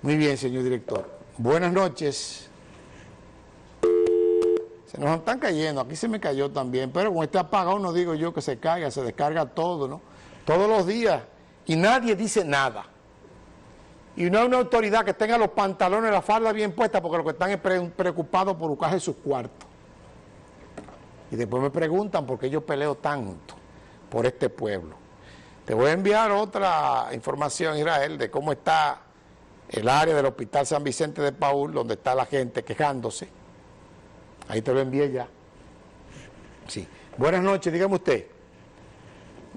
Muy bien, señor director. Buenas noches. Se nos están cayendo, aquí se me cayó también, pero con este apagado no digo yo que se caiga, se descarga todo, ¿no? Todos los días, y nadie dice nada. Y no hay una autoridad que tenga los pantalones, la falda bien puesta, porque lo que están es preocupados por buscarse sus cuartos. Y después me preguntan por qué yo peleo tanto por este pueblo. Te voy a enviar otra información, Israel, de cómo está el área del Hospital San Vicente de Paul, donde está la gente quejándose. Ahí te lo envié ya. Sí. Buenas noches, dígame usted.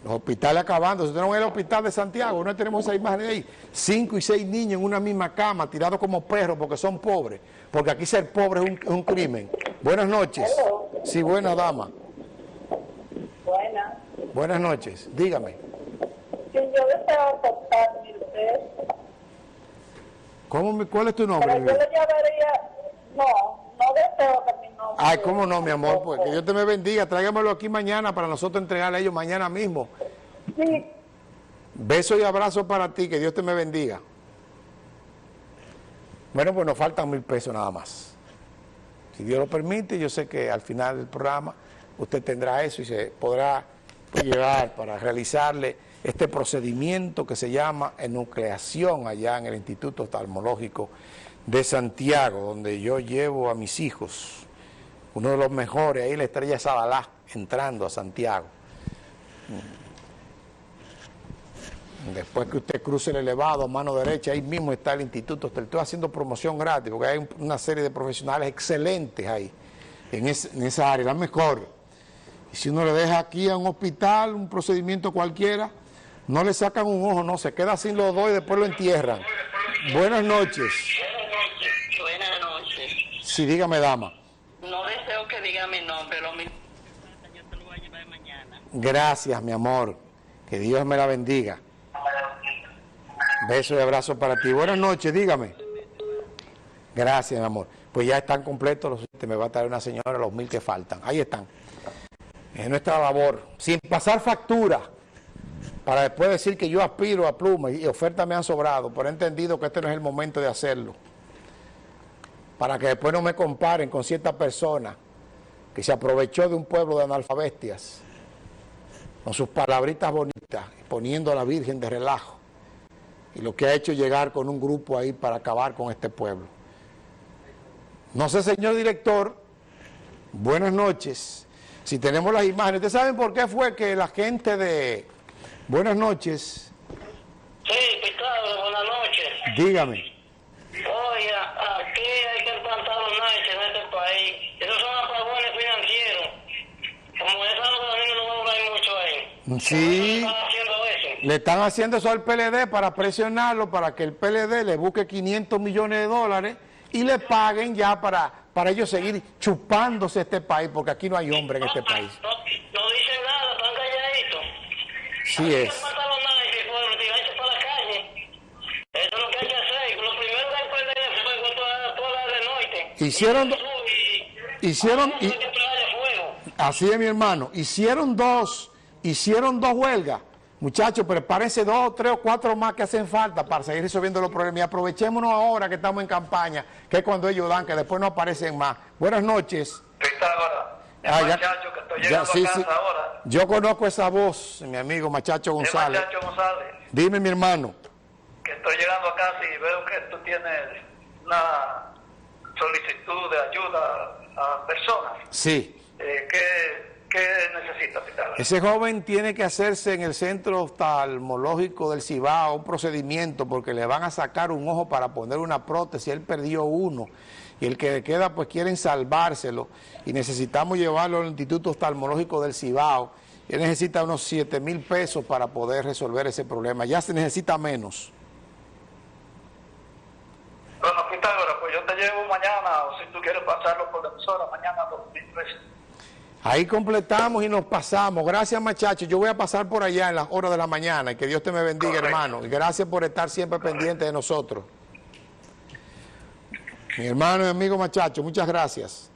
Los hospitales acabando. Si tenemos el hospital de Santiago, no tenemos esa imagen ahí. Cinco y seis niños en una misma cama, tirados como perros porque son pobres. Porque aquí ser pobre es un, crimen. Buenas noches. Sí, buena dama. Buenas. Buenas noches. Dígame. Sí, yo deseo aportar, usted. ¿Cómo, ¿Cuál es tu nombre? Pero yo le llamaría... No, no deseo que mi nombre... Ay, ¿cómo no, mi amor? Pues que Dios te me bendiga. Tráigamelo aquí mañana para nosotros entregarle a ellos mañana mismo. Sí. Beso y abrazo para ti. Que Dios te me bendiga. Bueno, pues nos faltan mil pesos nada más. Si Dios lo permite, yo sé que al final del programa usted tendrá eso y se podrá llevar para realizarle este procedimiento que se llama enucleación allá en el Instituto Oftalmológico de Santiago, donde yo llevo a mis hijos, uno de los mejores, ahí la estrella Zabalá, entrando a Santiago. Después que usted cruce el elevado mano derecha, ahí mismo está el instituto. Estoy haciendo promoción gratis porque hay una serie de profesionales excelentes ahí, en, esa área, la mejor. Y si uno le deja aquí a un hospital, un procedimiento cualquiera, no le sacan un ojo, no, se queda sin los dos y después lo entierran. Buenas noches. Buenas noches. Sí, dígame, dama. No deseo que diga mi nombre, lo mismo. Yo te lo voy a llevar mañana. Gracias, mi amor. Que Dios me la bendiga. Beso y abrazo para ti. Buenas noches, dígame. Gracias, mi amor. Pues ya están completos los... Me va a traer una señora los mil que faltan. Ahí están. Es nuestra labor. Sin pasar factura. Para después decir que yo aspiro a pluma y ofertas me han sobrado. Pero he entendido que este no es el momento de hacerlo. Para que después no me comparen con cierta persona que se aprovechó de un pueblo de analfabestias con sus palabritas bonitas, poniendo a la Virgen de relajo y lo que ha hecho llegar con un grupo ahí para acabar con este pueblo. No sé, señor director, buenas noches. Si tenemos las imágenes, ¿ustedes saben por qué fue que la gente de... Buenas noches. Sí, Pitágoras, buenas noches. Dígame. Oye, aquí hay que plantar los naches en este país. Esos son apagones financieros. Como es algo que a mí no me mucho ahí. Sí. Le están haciendo eso al PLD para presionarlo, para que el PLD le busque 500 millones de dólares y le paguen ya para, para ellos seguir chupándose este país, porque aquí no hay hombre en este país. No, dicen nada, están calladitos. Sí es. Eso es lo que hay que hacer. Lo primero que hay que hacer fue toda la de norte. Hicieron... Hicieron... Así es, mi hermano. Hicieron dos, hicieron dos huelgas Muchachos, prepárense dos, tres o cuatro más que hacen falta para seguir resolviendo los problemas. Y aprovechémonos ahora que estamos en campaña, que es cuando ellos dan, que después no aparecen más. Buenas noches. Ah, muchacho que estoy llegando a casa ahora. Yo conozco esa voz, mi amigo Machacho González. Machacho González. Dime, mi hermano. Que estoy llegando a casa y veo que tú tienes una solicitud de ayuda a personas. Sí. Eh, ¿qué, ¿Qué necesita, Ese joven tiene que hacerse en el centro oftalmológico del Cibao un procedimiento porque le van a sacar un ojo para poner una prótesis, él perdió uno y el que le queda pues quieren salvárselo y necesitamos llevarlo al Instituto Oftalmológico del Cibao. Él necesita unos 7 mil pesos para poder resolver ese problema, ya se necesita menos. Bueno, Pitágoras, pues yo te llevo mañana, o si tú quieres pasarlo por la emisora, mañana dos mil pesos. Ahí completamos y nos pasamos. Gracias, muchachos. Yo voy a pasar por allá en las horas de la mañana. Y que Dios te me bendiga, hermano. Y gracias por estar siempre pendiente de nosotros. Mi hermano y amigo muchacho, muchas gracias.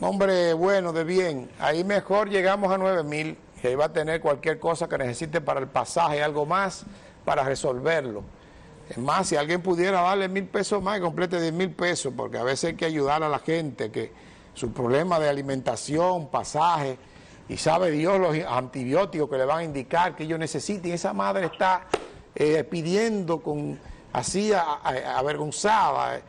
Hombre, bueno, de bien. Ahí mejor llegamos a 9 mil. Que ahí va a tener cualquier cosa que necesite para el pasaje, algo más. para resolverlo. Es más, si alguien pudiera darle mil pesos más, complete diez mil pesos, porque a veces hay que ayudar a la gente que su problema de alimentación, pasaje, y sabe Dios los antibióticos que le van a indicar que ellos necesiten. Esa madre está eh, pidiendo con así avergonzada.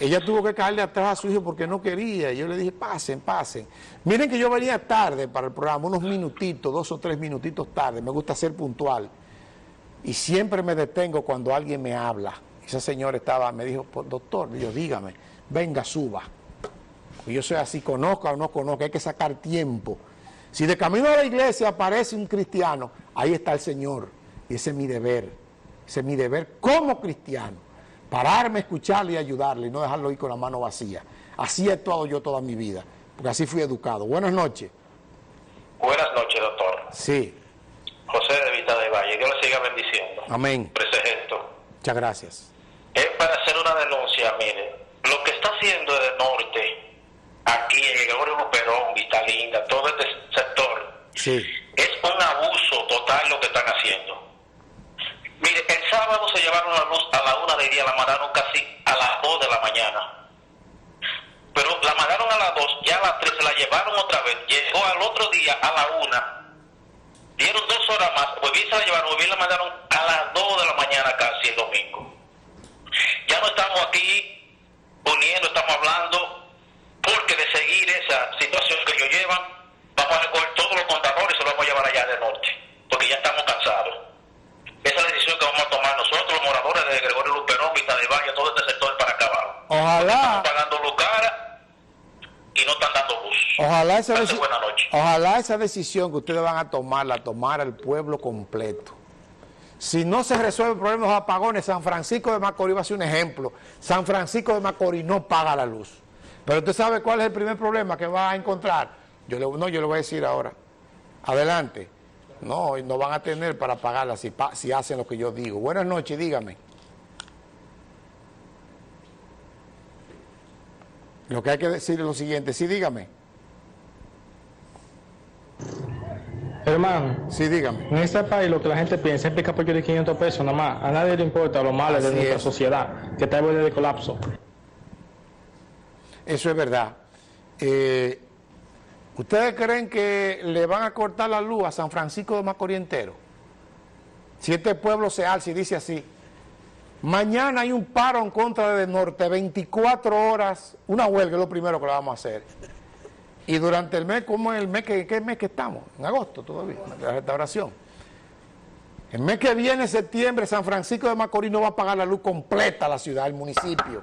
Ella tuvo que caerle atrás a su hijo porque no quería. Yo le dije, pasen, pasen. Miren que yo venía tarde para el programa, unos minutitos, dos o tres minutitos tarde. Me gusta ser puntual y siempre me detengo cuando alguien me habla. Esa señora estaba, me dijo, doctor, yo dígame, venga, suba. Y yo soy así, conozca o no conozca, hay que sacar tiempo. Si de camino a la iglesia aparece un cristiano, ahí está el Señor. Y ese es mi deber, ese es mi deber como cristiano. Pararme, escucharle y ayudarle y no dejarlo ir con la mano vacía. Así he actuado yo toda mi vida, porque así fui educado. Buenas noches. Buenas noches, doctor. Sí. José de Vita de Valle. Dios le siga bendiciendo. Amén. Presento. Muchas gracias. Es para hacer una denuncia, mire. Lo que está haciendo el norte, aquí en Gregorio Luperón, Vita Linda, todo este sector, sí. es un abuso total lo que están haciendo. Mire, el sábado se llevaron la luz a la una de día, la mandaron casi a las dos de la mañana. Pero la mandaron a las dos, ya a las tres se la llevaron otra vez, llegó al otro día a la una dieron dos horas más, pues bien se la llevaron, bien la mandaron a las dos de la mañana casi el domingo. Ya no estamos aquí poniendo, estamos hablando, porque de seguir esa situación que ellos llevan, vamos a recoger todos los contadores y se los vamos a llevar allá del norte, porque ya estamos cansados. Esa es la decisión que vamos a tomar nosotros, los moradores de Gregorio Luperón, Vista de Valle, todo este sector para acabar. Ojalá. Estamos pagando luz cara y no están dando luz. Ojalá esa, ojalá esa decisión que ustedes van a tomar, la tomara el pueblo completo. Si no se resuelve el problema de los apagones, San Francisco de Macorís va a ser un ejemplo. San Francisco de Macorís no paga la luz. Pero usted sabe cuál es el primer problema que va a encontrar. Yo le, no, yo le voy a decir ahora. Adelante. No, no van a tener para pagarla si, si hacen lo que yo digo. Buenas noches, dígame. Lo que hay que decir es lo siguiente. Sí, dígame. Hermano. Sí, dígame. En este país lo que la gente piensa es pica pollo de 500 pesos nada más. A nadie le importa lo malo de nuestra sociedad, que está en de colapso. Eso es verdad. Eh, ¿Ustedes creen que le van a cortar la luz a San Francisco de Macorís entero? Si este pueblo se alza y dice así, mañana hay un paro en contra de Norte, 24 horas, una huelga es lo primero que le vamos a hacer. Y durante el mes, ¿cómo es el mes que, qué mes que estamos? En agosto todavía, la restauración. El mes que viene, septiembre, San Francisco de Macorís no va a pagar la luz completa a la ciudad, al municipio.